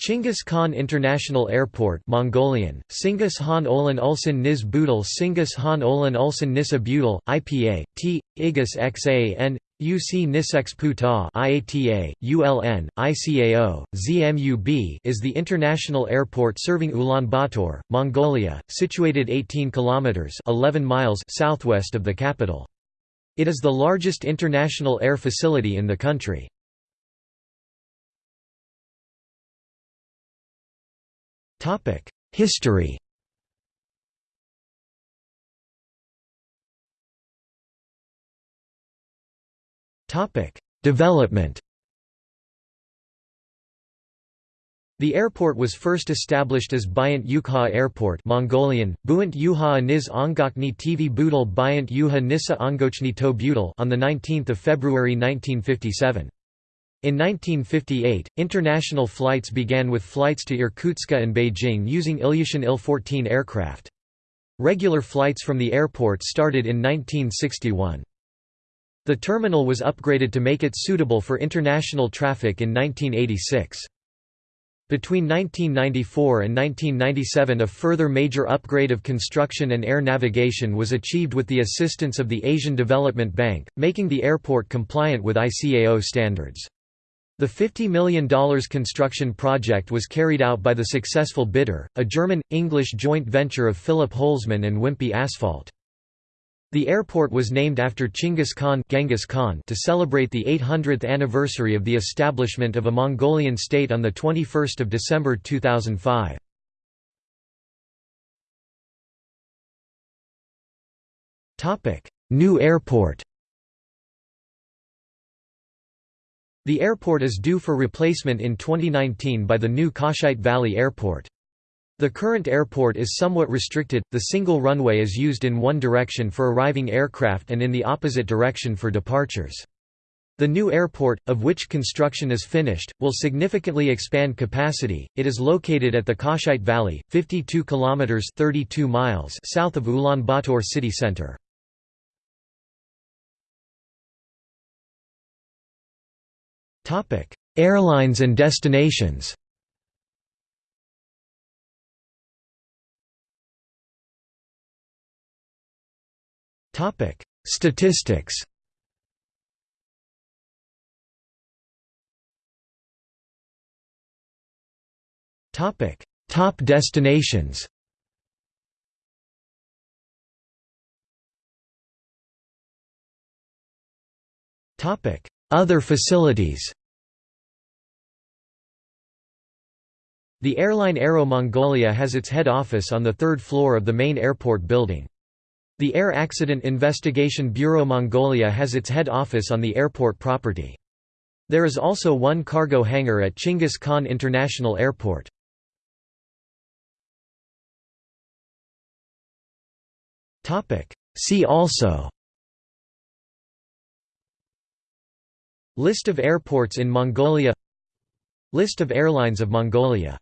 Chinggis Khan International Airport Mongolian, Singus Han Olan Ulsan Nis Budal Singus Han Olan Ulsan Nisa Budal, IPA, T, Igus XAN, UC Nisex Puta IATA, ULN, ICAO, ZMUB is the international airport serving Ulaanbaatar, Mongolia, situated 18 kilometers 11 miles southwest of the capital. It is the largest international air facility in the country. History Development The airport was first established as Bayant Ukha Airport Mongolian, Buant Yuha Niz Ongokni TV Budal Bayant Yuha Nisa Ongochni To Budal on 19 February 1957. In 1958, international flights began with flights to Irkutsk and Beijing using Ilyushin Il-14 aircraft. Regular flights from the airport started in 1961. The terminal was upgraded to make it suitable for international traffic in 1986. Between 1994 and 1997 a further major upgrade of construction and air navigation was achieved with the assistance of the Asian Development Bank, making the airport compliant with ICAO standards. The $50 million construction project was carried out by the successful bidder, a German-English joint venture of Philipp Holzmann and Wimpey Asphalt. The airport was named after Chinggis Khan, Genghis Khan to celebrate the 800th anniversary of the establishment of a Mongolian state on 21 December 2005. New airport The airport is due for replacement in 2019 by the new Kashait Valley Airport. The current airport is somewhat restricted, the single runway is used in one direction for arriving aircraft and in the opposite direction for departures. The new airport, of which construction is finished, will significantly expand capacity. It is located at the Kashait Valley, 52 kilometers (32 miles) south of Ulaanbaatar city center. Airlines and destinations. Topic: Statistics. Topic: Top destinations. Topic: Other facilities. The airline Aero Mongolia has its head office on the third floor of the main airport building. The Air Accident Investigation Bureau Mongolia has its head office on the airport property. There is also one cargo hangar at Chinggis Khan International Airport. See also List of airports in Mongolia List of airlines of Mongolia